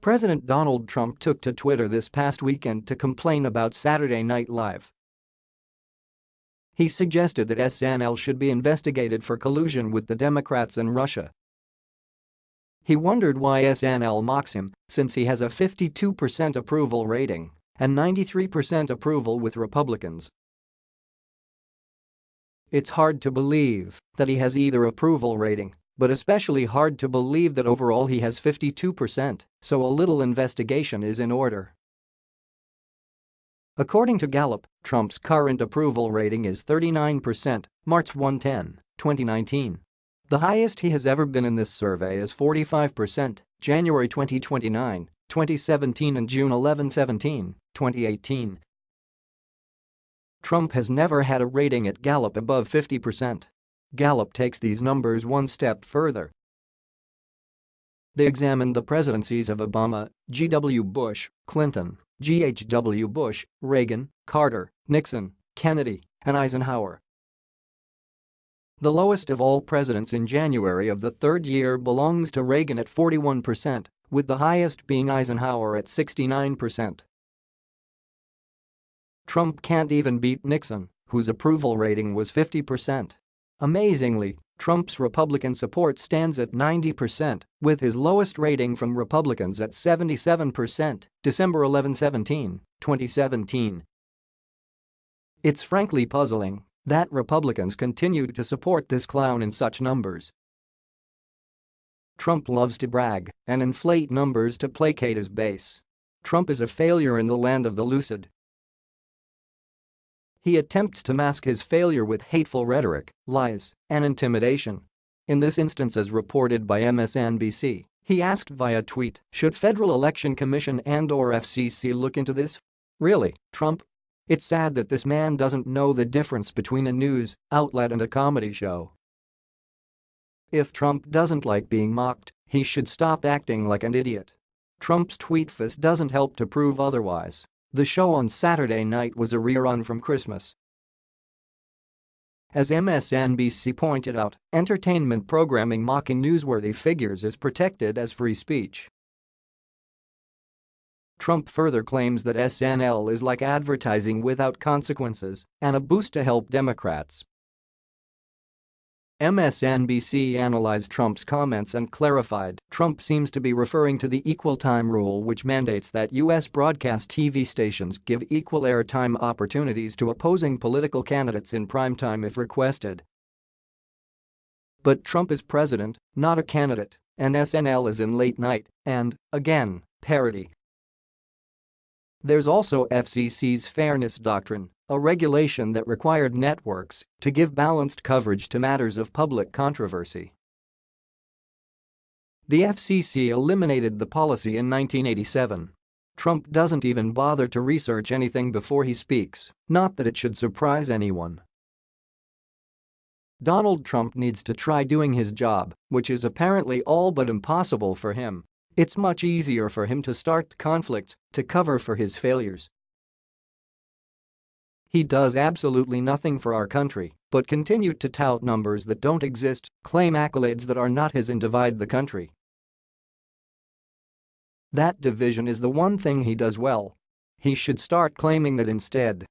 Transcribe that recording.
President Donald Trump took to Twitter this past weekend to complain about Saturday Night Live. He suggested that SNL should be investigated for collusion with the Democrats and Russia. He wondered why SNL mocks him since he has a 52% approval rating and 93% approval with Republicans. It's hard to believe that he has either approval rating but especially hard to believe that overall he has 52%, so a little investigation is in order. According to Gallup, Trump's current approval rating is 39%, March 110, 2019. The highest he has ever been in this survey is 45%, January 2029, 2017 and June 11 17, 2018. Trump has never had a rating at Gallup above 50%. Gallup takes these numbers one step further. They examined the presidencies of Obama, G.W. Bush, Clinton, G.H.W. Bush, Reagan, Carter, Nixon, Kennedy, and Eisenhower. The lowest of all presidents in January of the third year belongs to Reagan at 41%, with the highest being Eisenhower at 69%. Trump can't even beat Nixon, whose approval rating was 50%. Amazingly, Trump's Republican support stands at 90%, with his lowest rating from Republicans at 77%, December 11 17, 2017. It's frankly puzzling that Republicans continued to support this clown in such numbers. Trump loves to brag and inflate numbers to placate his base. Trump is a failure in the land of the lucid he attempts to mask his failure with hateful rhetoric, lies, and intimidation. In this instance as reported by MSNBC, he asked via tweet, should Federal Election Commission and or FCC look into this? Really, Trump? It's sad that this man doesn't know the difference between a news outlet and a comedy show. If Trump doesn't like being mocked, he should stop acting like an idiot. Trump's tweetfest doesn't help to prove otherwise. The show on Saturday night was a rerun from Christmas. As MSNBC pointed out, entertainment programming mocking newsworthy figures is protected as free speech. Trump further claims that SNL is like advertising without consequences and a boost to help Democrats MSNBC analyzed Trump's comments and clarified Trump seems to be referring to the equal time rule which mandates that U.S. broadcast TV stations give equal airtime opportunities to opposing political candidates in primetime if requested. But Trump is president, not a candidate, and SNL is in late night and, again, parody. There's also FCC's fairness doctrine a regulation that required networks to give balanced coverage to matters of public controversy. The FCC eliminated the policy in 1987. Trump doesn't even bother to research anything before he speaks, not that it should surprise anyone. Donald Trump needs to try doing his job, which is apparently all but impossible for him. It's much easier for him to start conflicts to cover for his failures he does absolutely nothing for our country, but continued to tout numbers that don't exist, claim accolades that are not his and divide the country. That division is the one thing he does well. He should start claiming that instead